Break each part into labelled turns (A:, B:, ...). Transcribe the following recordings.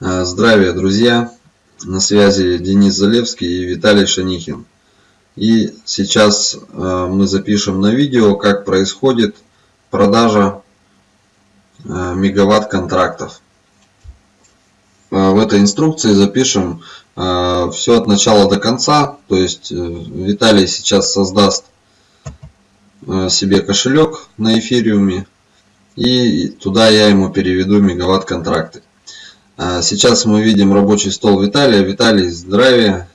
A: Э, здравия, друзья! На связи Денис Залевский и Виталий Шанихин. И сейчас э, мы запишем на видео, как происходит продажа э, мегаватт контрактов. В этой инструкции запишем все от начала до конца. То есть Виталий сейчас создаст себе кошелек на эфириуме. И туда я ему переведу мегаватт контракты. А, сейчас мы видим рабочий стол Виталия. Виталий, здравия.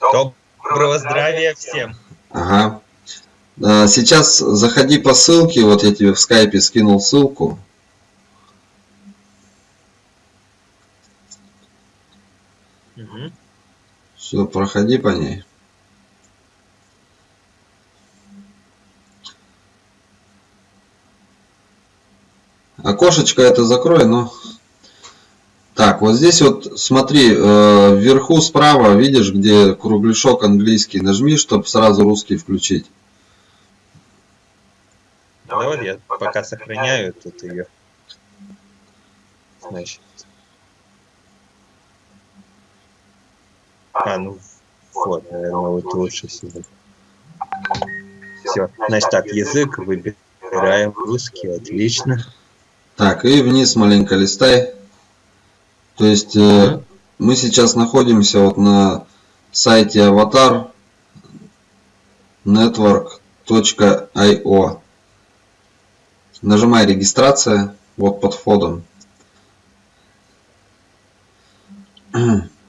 B: Доброго здравия всем.
A: Ага. А, сейчас заходи по ссылке. Вот я тебе в скайпе скинул ссылку. Угу. Все, проходи по ней. Окошечко это закрой, но так, вот здесь вот смотри, э, вверху справа, видишь, где кругляшок английский, нажми, чтобы сразу русский включить.
B: Да вот я пока сохраняю тут ее. Значит. А, ну вот, наверное, вот лучше всего. Все, значит так, язык выбираем русский, отлично.
A: Так, и вниз маленько листай. То есть э, мы сейчас находимся вот на сайте avatar network.io. Нажимай регистрация вот под входом.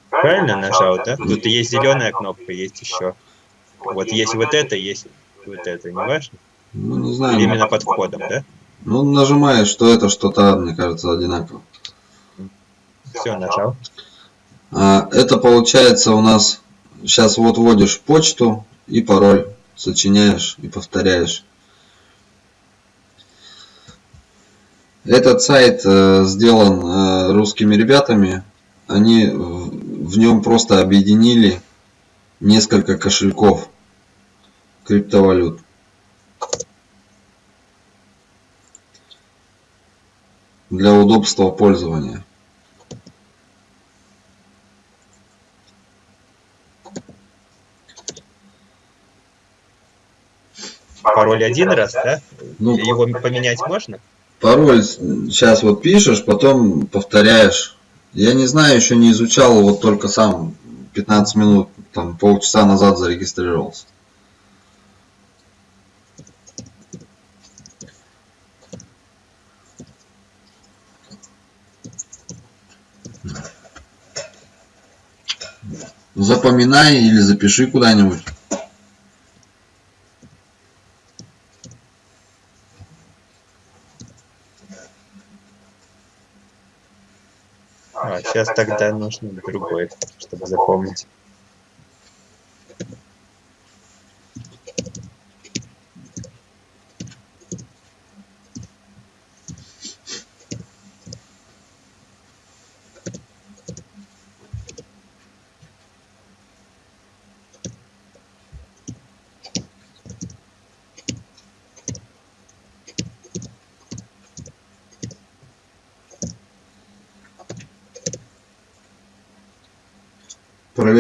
B: Правильно нажал, да? Тут есть зеленая кнопка, есть еще. Вот есть вот это, есть вот это, не важно?
A: Ну, не знаю.
B: Или именно под входом, да?
A: Ну, нажимаешь, что это, что-то, мне кажется, одинаково.
B: Все, нажал.
A: А, это получается у нас, сейчас вот вводишь почту и пароль, сочиняешь и повторяешь. Этот сайт э, сделан э, русскими ребятами. Они в нем просто объединили несколько кошельков криптовалют. Для удобства пользования.
B: Пароль один раз, да? Ну, Его поменять можно?
A: Пароль сейчас вот пишешь, потом повторяешь. Я не знаю, еще не изучал, вот только сам 15 минут, там полчаса назад зарегистрировался. Запоминай или запиши куда-нибудь.
B: А, сейчас тогда нужно другой, чтобы запомнить.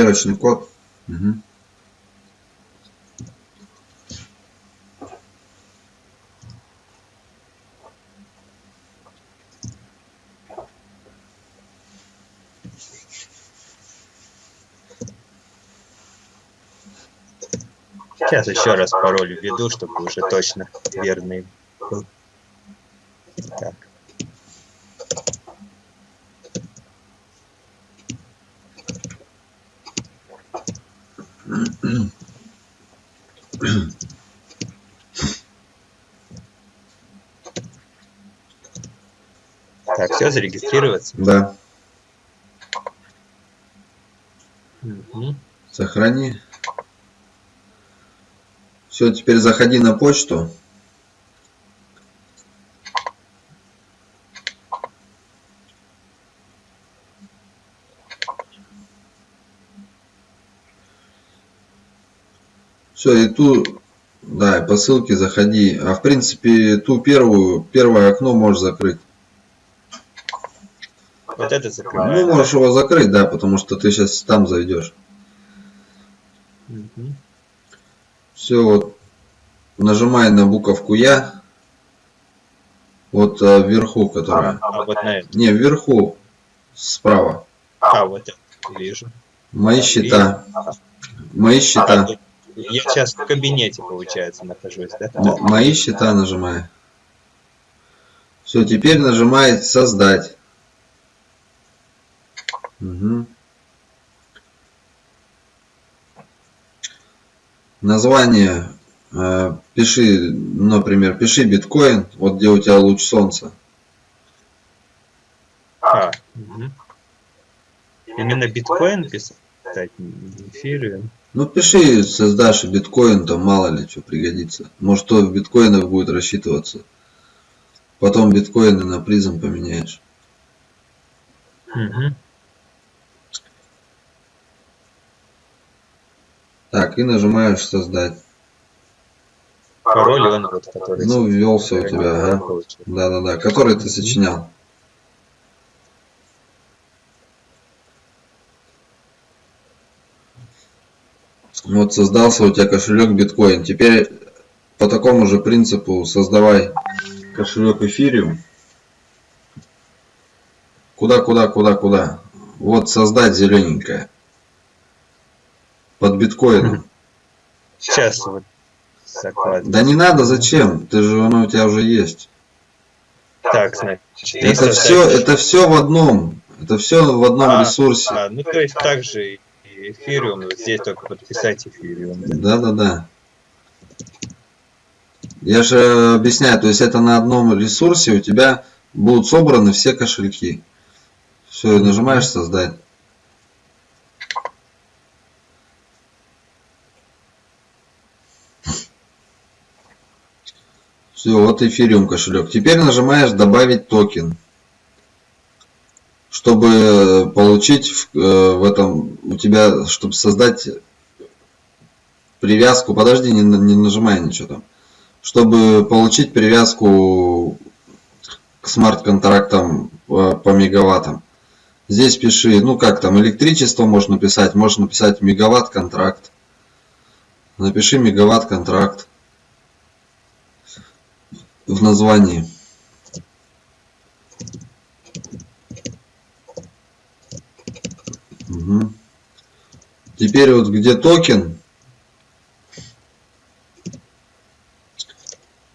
A: Проверочный код. Угу.
B: Сейчас еще раз пароль введу, чтобы уже точно верный был. Так. Все, зарегистрироваться?
A: Да. Угу. Сохрани. Все, теперь заходи на почту. Все, и ту, да, по ссылке заходи. А в принципе, ту первую, первое окно можешь закрыть.
B: Вот это
A: Ну,
B: закрываем.
A: можешь его закрыть, да, потому что ты сейчас там зайдешь.
B: Мгм.
A: Все, вот нажимай на буковку Я. Вот э, вверху, которая.
B: А вот на это.
A: Не, вверху, справа.
B: А, вот это вижу.
A: Мои счета. Мои
B: А,
A: счета.
B: я сейчас в кабинете, получается, нахожусь, да?
A: М- Мои счета нажимай. Все, теперь нажимай создать. Мгм. Название э, пиши, например, пиши биткоин, вот где у тебя луч солнца.
B: А, мгм. Именно биткоин писать, эфириум.
A: Ну пиши, создашь биткоин, там мало ли что пригодится. Может то в биткоинах будет рассчитываться. Потом биткоины на призм поменяешь.
B: Мгм.
A: Так, и нажимаешь создать.
B: Пароль он вот, который...
A: Ну, ввелся у тебя, ага. Да-да-да, который ты сочинял. Вот создался у тебя кошелек биткоин. Теперь по такому же принципу создавай кошелек эфириум. Куда, куда, куда, куда? Вот создать зелененькое. Под биткоином.
B: Сейчас вот закладываю.
A: Да не надо, зачем? Ты же оно у тебя уже есть.
B: Так, значит,
A: Это все, это все в одном. Это все в одном
B: А,
A: ресурсе.
B: А, ну, то есть также и эфириум, вот здесь только подписать эфириум. да?
A: Да, да, да. Я же объясняю, то есть это на одном ресурсе у тебя будут собраны все кошельки. Все, и нажимаешь создать. Все, вот эфириум кошелек. Теперь нажимаешь добавить токен. Чтобы получить в, э, в этом у тебя, чтобы создать привязку, подожди, не, не нажимай ничего там. Чтобы получить привязку к смарт-контрактам э, по мегаваттам. Здесь пиши, ну как там, электричество можно написать, можешь написать мегаватт-контракт. Напиши мегаватт-контракт в названии. Мгм. Теперь вот где токен,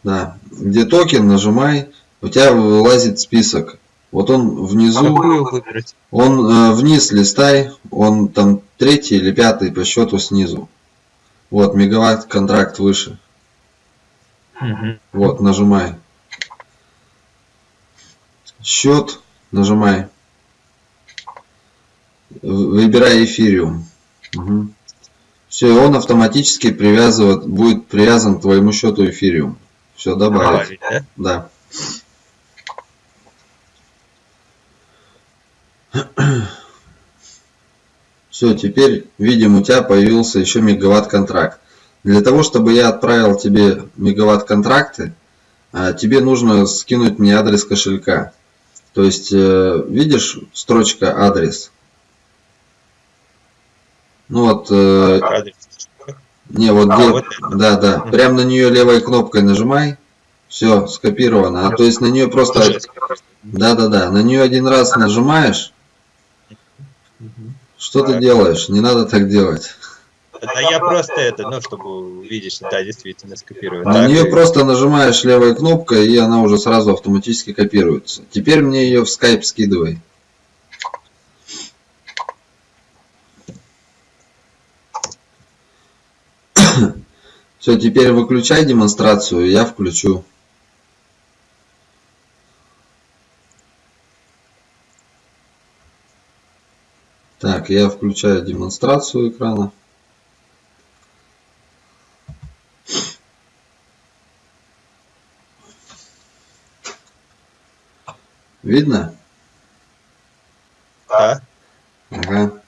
A: Да, где токен, нажимай, у тебя вылазит список. Вот он внизу,
B: выбрать?
A: он э, вниз листай, он там третий или пятый по счету снизу. Вот, мегаватт контракт выше.
B: Мгм.
A: Вот, нажимай. Счет, нажимай. Выбирай эфириум. Все, и он автоматически привязывает, будет привязан к твоему счету эфириум. Все, добавить.
B: Добавить, да?
A: Да. Все, теперь видим, у тебя появился еще мегаватт контракт. Для того, чтобы я отправил тебе мегаватт контракты, а, тебе нужно скинуть мне адрес кошелька. То есть, э, видишь строчка адрес? Ну вот, э,
B: Адрес.
A: не, вот
B: А,
A: где,
B: вот
A: да, да, прям на нее левой кнопкой нажимай, все, скопировано. А то есть на нее просто, да, да, да, на нее один раз нажимаешь, что ты делаешь? Не надо так делать.
B: Да я просто это, ну, чтобы увидеть, что да, действительно скопировать.
A: На
B: Так,
A: нее
B: и-
A: просто нажимаешь левой кнопкой, и она уже сразу автоматически копируется. Теперь мне ее в Skype скидывай. Все, теперь выключай демонстрацию, я включу. Так, я включаю демонстрацию экрана. Видно?
B: Да.
A: Ага.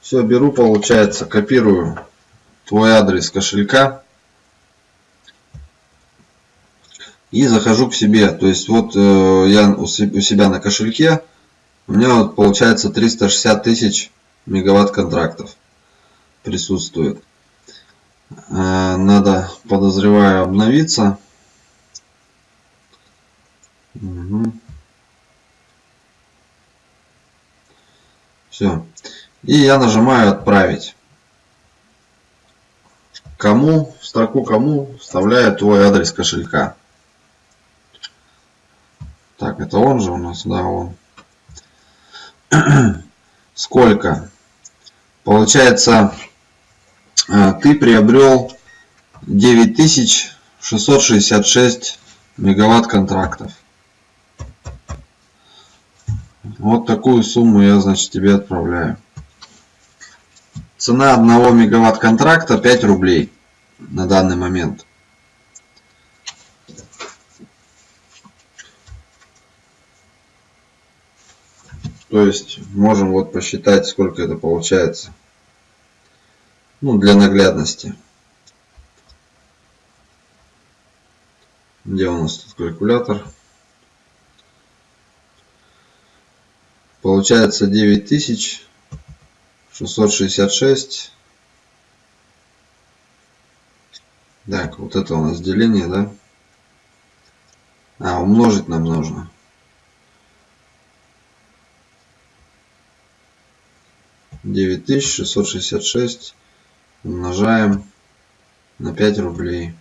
A: Все, беру, получается, копирую твой адрес кошелька и захожу к себе. То есть вот э, я у се- у себя на кошельке у меня вот получается 360 тысяч мегаватт контрактов присутствует. Э, надо, подозреваю, обновиться. Угу. Все. И я нажимаю отправить. Кому, в строку кому вставляю твой адрес кошелька. Так, это он же у нас, да, он. Сколько? Получается, э, ты приобрел 9666 мегаватт контрактов. Вот такую сумму я, значит, тебе отправляю. Цена одного мегаватт контракта 5 рублей на данный момент. То есть можем вот посчитать, сколько это получается. Ну, для наглядности. Где у нас тут калькулятор? Получается 9666. Так, вот это у нас деление, да? А, умножить нам нужно. 9666 умножаем на 5 рублей.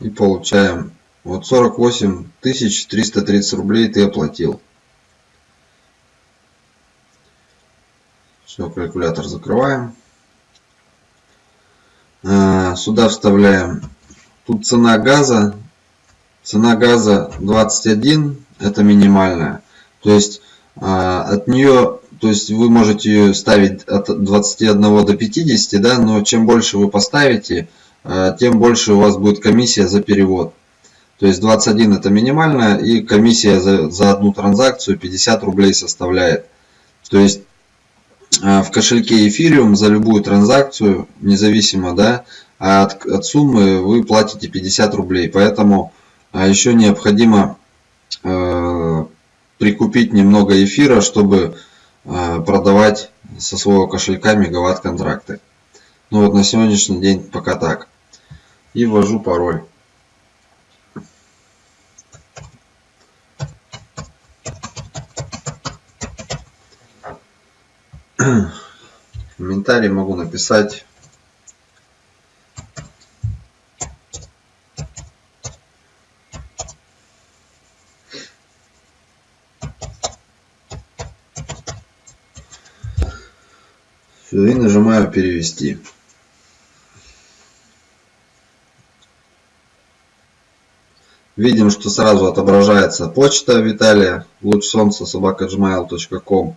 A: И получаем вот 48 330 рублей ты оплатил. Все, калькулятор закрываем. А, сюда вставляем. Тут цена газа. Цена газа 21. Это минимальная. То есть а, от нее то есть вы можете ее ставить от 21 до 50, да, но чем больше вы поставите, э, тем больше у вас будет комиссия за перевод. То есть 21 это минимальная и комиссия за, за одну транзакцию 50 рублей составляет. То есть э, в кошельке Ethereum за любую транзакцию, независимо да, от, от суммы, вы платите 50 рублей. Поэтому э, еще необходимо э, прикупить немного эфира, чтобы Э, продавать со своего кошелька мегаватт контракты. Ну вот на сегодняшний день пока так. И ввожу пароль. Комментарий могу написать и нажимаю перевести. Видим, что сразу отображается почта Виталия, луч солнца собака gmail.com,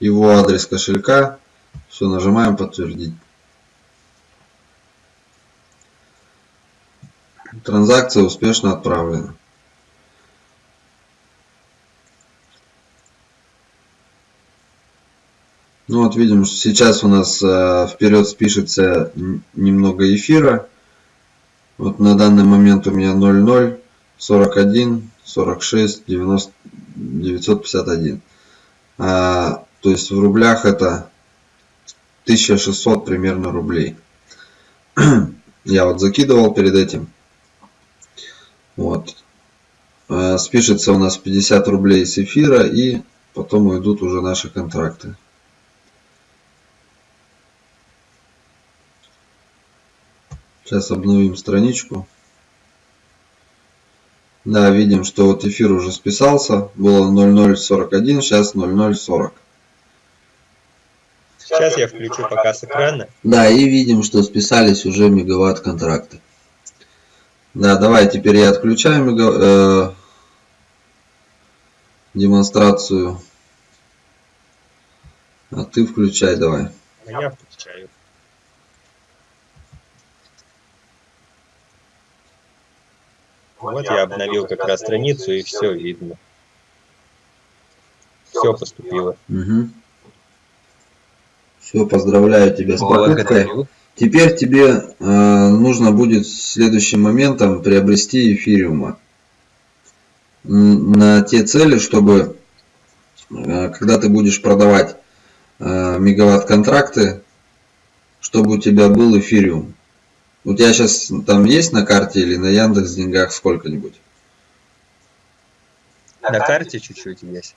A: его адрес кошелька. Все, нажимаем подтвердить. Транзакция успешно отправлена. Ну вот видим, что сейчас у нас э, вперед спишется немного эфира. Вот на данный момент у меня 00 41 46 90 951. А, то есть в рублях это 1600 примерно рублей. Я вот закидывал перед этим. Вот. А, спишется у нас 50 рублей с эфира и потом уйдут уже наши контракты. Сейчас обновим страничку. Да, видим, что вот эфир уже списался. Было 0041, сейчас 0040.
B: Сейчас я включу пока с экрана.
A: Да, и видим, что списались уже мегаватт контракты. Да, давай теперь я отключаю мега, э, демонстрацию. А ты включай давай.
B: А я включаю. Вот я обновил как раз страницу и все видно. Все поступило.
A: Угу. Все, поздравляю тебя с покупкой. Теперь тебе э, нужно будет следующим моментом приобрести эфириума на те цели, чтобы э, когда ты будешь продавать э, мегаватт контракты, чтобы у тебя был эфириум. У тебя сейчас там есть на карте или на Яндекс деньгах сколько-нибудь?
B: На карте чуть-чуть есть.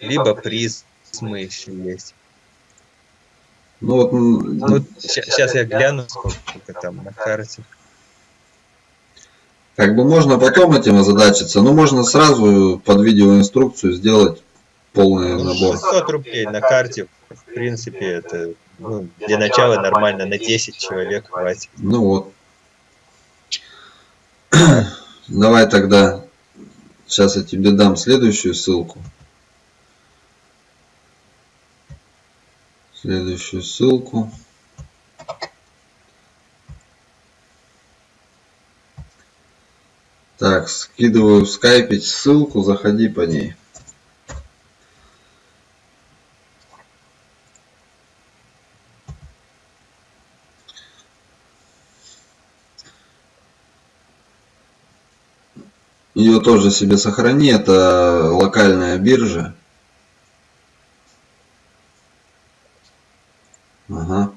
B: Либо призмы еще есть.
A: Ну вот,
B: ну, сейчас я гляну, сколько там на карте.
A: Как бы можно потом этим озадачиться, но можно сразу под видеоинструкцию сделать полный
B: ну,
A: набор.
B: 600 рублей на карте, в принципе, это ну, для начала нормально, на 10 человек хватит.
A: Ну вот. Давай тогда, сейчас я тебе дам следующую ссылку. Следующую ссылку. Так, скидываю в скайпе ссылку, заходи по ней. Ее тоже себе сохрани, это локальная биржа. Ага.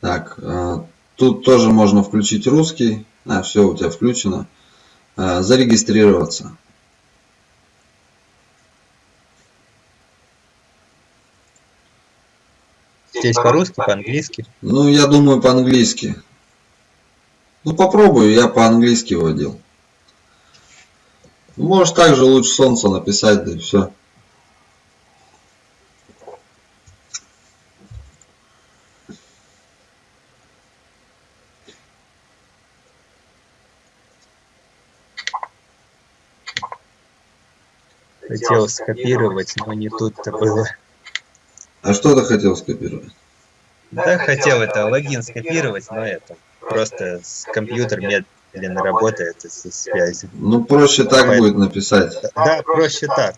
A: Так, а, тут тоже можно включить русский. А, все, у тебя включено. А, зарегистрироваться.
B: Здесь по-русски, по-английски?
A: Ну, я думаю, по-английски. Ну, попробую, я по-английски вводил. Можешь также луч солнца написать, да и все.
B: Хотел скопировать, но не тут-то было.
A: А что ты хотел скопировать?
B: Да, хотел это логин скопировать, но это просто с компьютер медленно работает из-за связи.
A: Ну, проще так Поэтому... будет написать.
B: Да, проще так.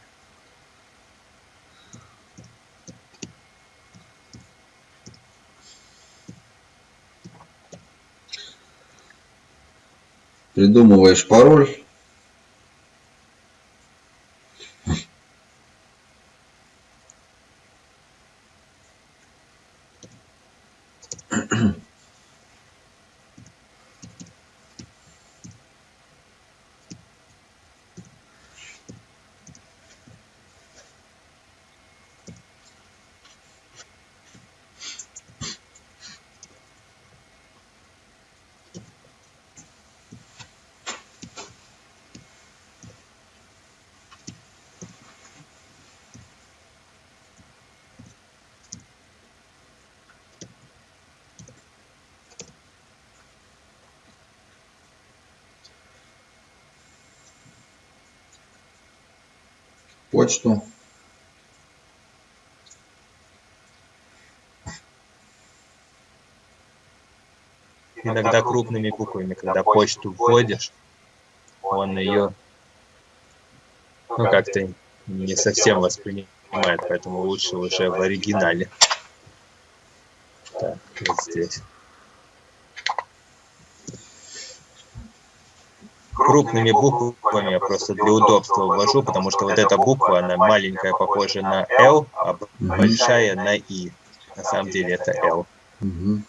A: Придумываешь пароль. Почту.
B: Иногда крупными буквами, когда почту вводишь, он ее ну как-то не совсем воспринимает, поэтому лучше уже в оригинале. Так, вот здесь. Крупными буквами я просто для удобства ввожу, потому что вот эта буква, она маленькая, похожа на L, а большая на И. На самом деле это L.
A: Угу.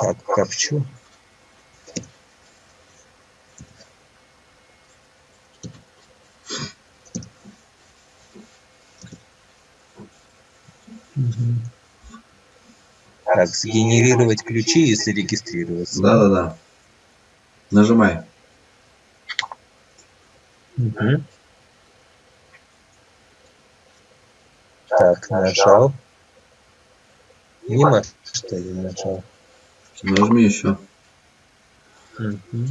B: Так, копчу. Так, сгенерировать ключи и зарегистрироваться.
A: Да-да-да. Нажимай.
B: Угу. Так, нажал. Мимо, что ли, нажал?
A: Нажми еще.
B: Угу.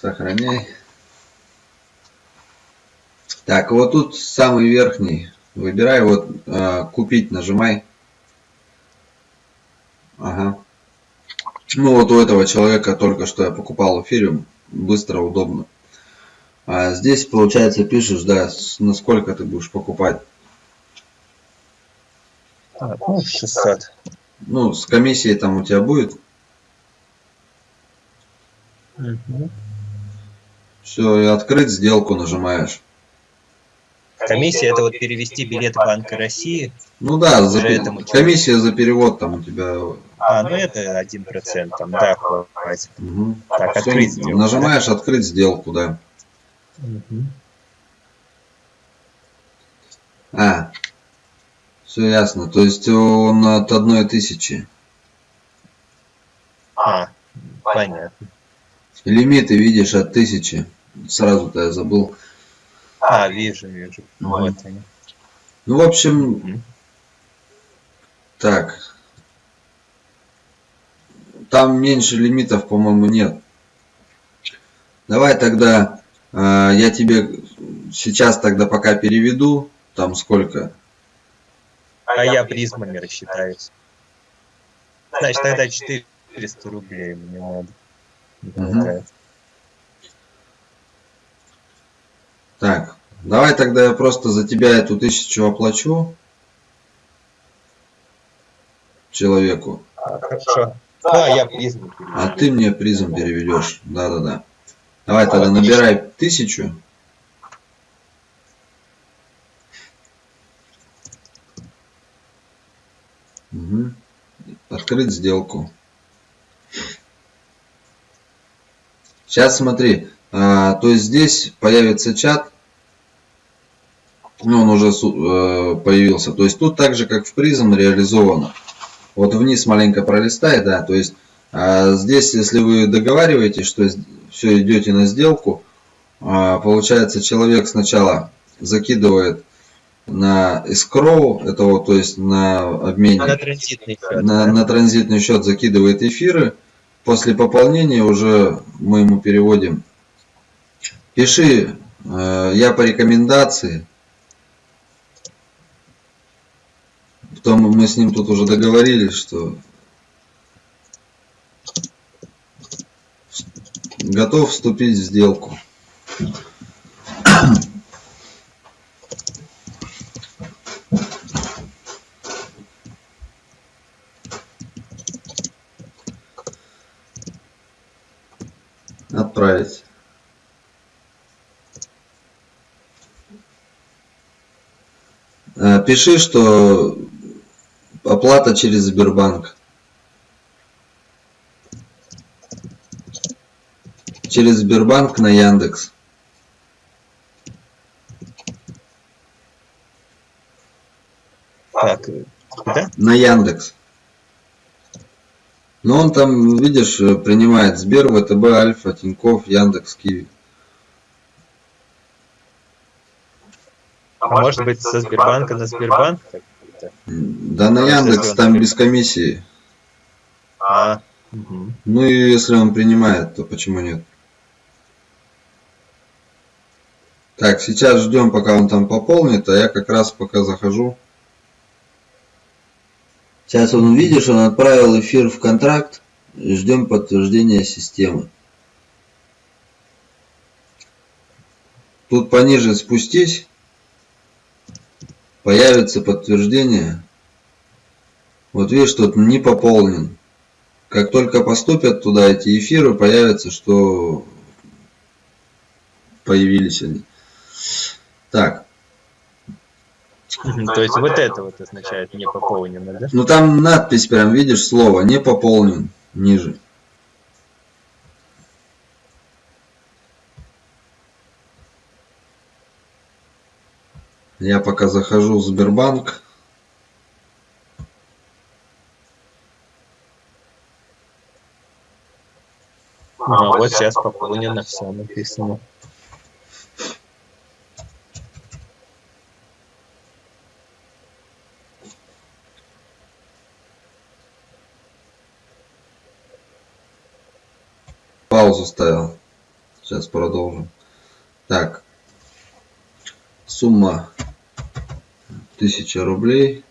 A: Сохраняй. Так, вот тут самый верхний. Выбирай вот э, купить, нажимай. Ага. Ну вот у этого человека только что я покупал эфириум. Быстро, удобно. А здесь, получается, пишешь, да, насколько ты будешь покупать.
B: А, ну, 600.
A: Ну, с комиссией там у тебя будет.
B: Угу.
A: Все, и открыть сделку нажимаешь.
B: Комиссия это вот перевести билет Банка России.
A: Ну да, за,
B: этому
A: комиссия за перевод там у тебя.
B: А, ну это один процент там, да, хватит.
A: Мгм.
B: Так, открыть сделку.
A: Нажимаешь открыть сделку, да. А, все ясно. То есть он от одной тысячи.
B: А, понятно.
A: Лимиты видишь от тысячи. Сразу-то я забыл.
B: А, вижу, вижу.
A: Мгм.
B: Вот они.
A: Ну, в общем,
B: Мгм.
A: так. Там меньше лимитов, по-моему, нет. Давай тогда я тебе сейчас тогда пока переведу. Там сколько?
B: А я призмами рассчитаюсь. Значит, тогда 400 рублей мне надо. Хватает.
A: Так, давай тогда я просто за тебя эту тысячу оплачу человеку,
B: А, Хорошо. Ну, а я призму
A: а ты мне призм переведешь. Да-да-да. Давай тогда набирай тысячу. Мгм. Открыть сделку. Сейчас смотри, а, то есть здесь появится чат, ну он уже э, появился, то есть тут так же как в призм реализовано. Вот вниз маленько пролистай, да, то есть а, здесь, если вы договариваетесь, что все идете на сделку, а, получается человек сначала закидывает на escrow, это вот, то есть на обменник,
B: На транзитный счет.
A: на,
B: да?
A: на транзитный счет закидывает эфиры. После пополнения уже мы ему переводим. Пиши, э, я по рекомендации. Потом мы с ним тут уже договорились, что готов вступить в сделку. Отправить. Э, Пиши, что оплата через Сбербанк. Через Сбербанк на Яндекс.
B: Так, э, куда?
A: На Яндекс. Но он там, видишь, э, принимает Сбер, ВТБ, Альфа, Тиньков, Яндекс, Киви.
B: А может быть со Сбербанка на Сбербанк?
A: Да на Яндекс там без комиссии.
B: А.
A: Ну и если он принимает, то почему нет? Так, сейчас ждем, пока он там пополнит, а я как раз пока захожу. Сейчас он, видишь, он отправил эфир в контракт. Ждем подтверждения системы. Тут пониже спустись. Появится подтверждение. Вот видишь, тут не пополнен. Как только поступят туда эти эфиры, появится, что появились они. Так,
B: То есть вот это вот означает не пополнено, да?
A: ну там надпись прям, видишь, слово не пополнен ниже. Я пока захожу в Сбербанк.
B: А вот сейчас пополнено все написано.
A: Паузу ставил. Сейчас продолжим. Так. Сумма 1000 рублей.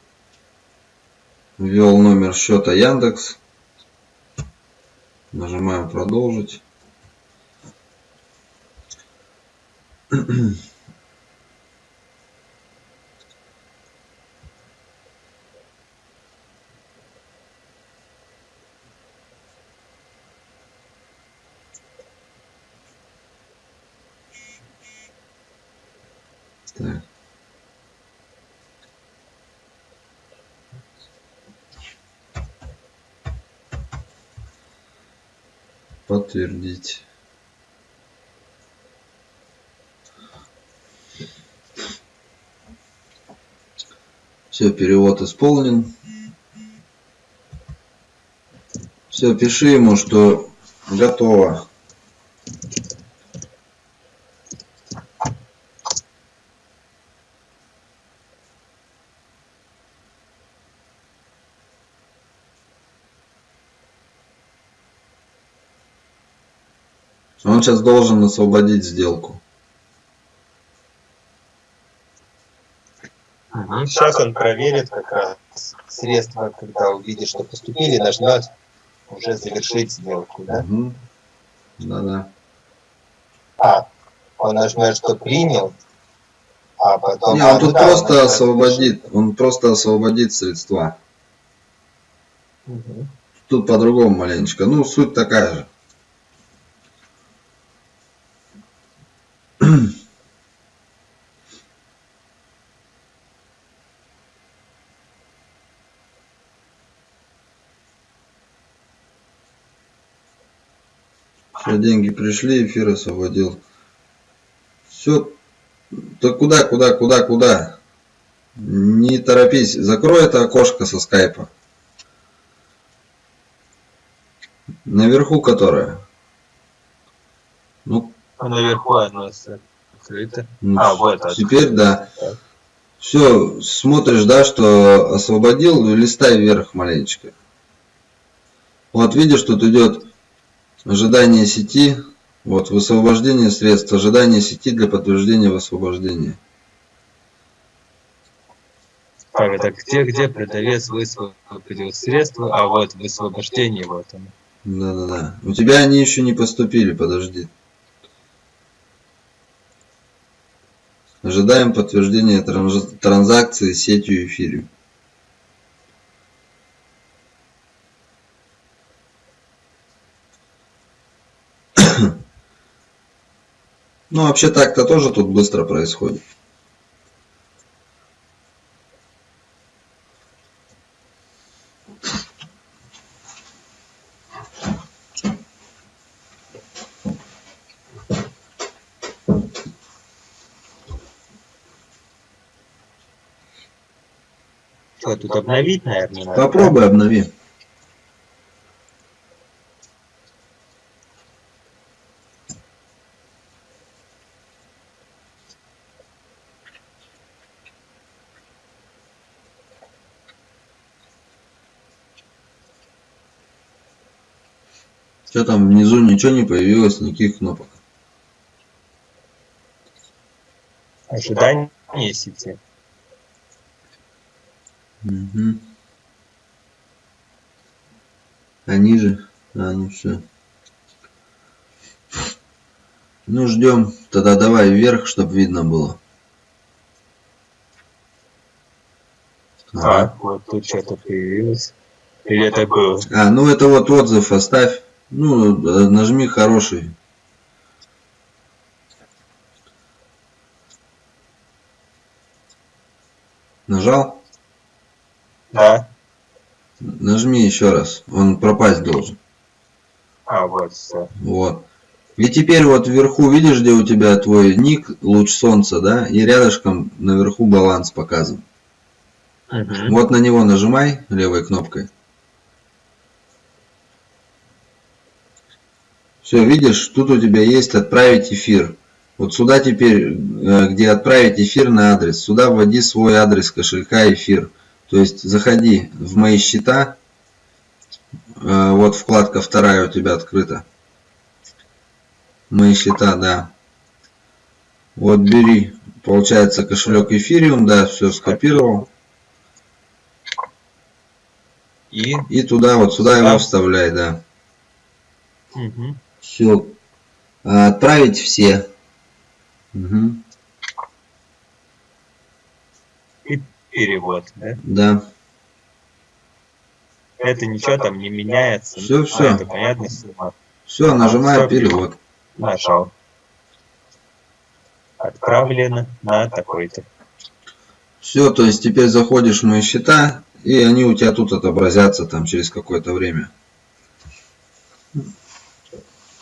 A: Ввел номер счета Яндекс. Нажимаем продолжить. Подтвердить. Все, перевод исполнен. Все, пиши ему, что готово. Он сейчас должен освободить сделку.
B: Сейчас он проверит как раз средства, когда увидит, что поступили, нажмет уже завершить сделку, да?
A: Угу. Да-да.
B: А, он нажмет, что принял, а потом...
A: Не, он тут да, просто он освободит, он просто освободит средства. Угу. Тут по-другому маленечко. Ну, суть такая же. Все, деньги пришли, эфир освободил. Все. Да куда, куда, куда, куда? Не торопись. Закрой это окошко со скайпа. Наверху которое?
B: Ну, а наверху оно открыто. Ну,
A: а, вот. Теперь да. Все, смотришь, да, что освободил, листай вверх маленечко. Вот видишь, тут идет Ожидание сети. Вот, высвобождение средств. Ожидание сети для подтверждения высвобождения.
B: Так, это где, где продавец высвободил средства, а вот высвобождение вот оно.
A: Да-да-да. У тебя они еще не поступили, подожди. Ожидаем подтверждения транзакции сетью эфириум. Ну, вообще так-то тоже тут быстро происходит.
B: Что, тут обновить, наверное?
A: Попробуй обнови. Что там внизу ничего не появилось, никаких кнопок.
B: Ожидание сети.
A: Угу. А ниже? А, ну все. Ну ждем. Тогда давай вверх, чтобы видно было.
B: Ага. А, вот тут что-то появилось. Или это было?
A: А, ну это вот отзыв оставь. Ну, нажми хороший. Нажал?
B: Да.
A: Нажми еще раз. Он пропасть должен.
B: А, вот все.
A: Вот. И теперь вот вверху, видишь, где у тебя твой ник, луч солнца, да? И рядышком наверху баланс показан. Угу. Вот на него нажимай левой кнопкой. Все, видишь, тут у тебя есть отправить эфир. Вот сюда теперь, э, где отправить эфир на адрес, сюда вводи свой адрес кошелька эфир. То есть заходи в мои счета. Э, вот вкладка вторая у тебя открыта. Мои счета, да. Вот бери, получается кошелек эфириум, да, все скопировал. И, и туда, вот сюда его вставляй, да. Угу. Все. А, отправить все. Угу.
B: И перевод, да?
A: Да.
B: Это ничего там не меняется.
A: Все, все. А,
B: это понятно.
A: Все, нажимаю перевод.
B: Нажал. Отправлено на такой-то.
A: Все, то есть теперь заходишь в мои счета, и они у тебя тут отобразятся там через какое-то время.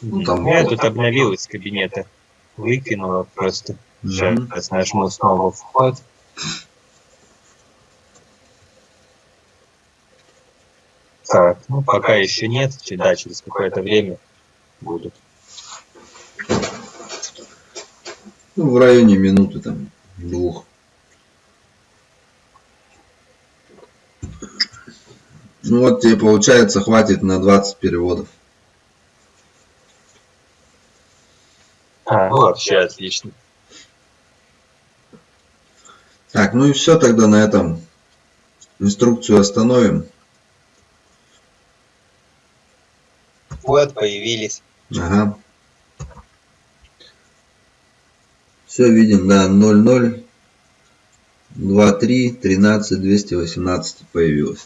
A: Ну, там
B: Я тут обновил из кабинета. Выкинула просто.
A: Мгм.
B: Сейчас нажму снова вход. Так, ну пока еще нет, да, через какое-то время будет.
A: Ну, в районе минуты там двух. Ну вот тебе получается хватит на 20 переводов.
B: А, ну вообще отлично.
A: Так, ну и все тогда на этом. Инструкцию остановим.
B: Вот, появились.
A: Ага. Все видим, да, 00 23 13 218 появилось.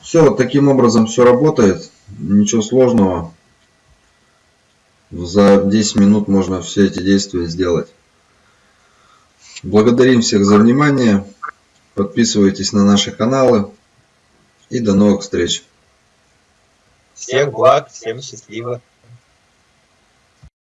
A: Все, вот таким образом все работает. Ничего сложного. За 10 минут можно все эти действия сделать. Благодарим всех за внимание. Подписывайтесь на наши каналы. И до новых встреч.
B: Всех благ, всем счастливо.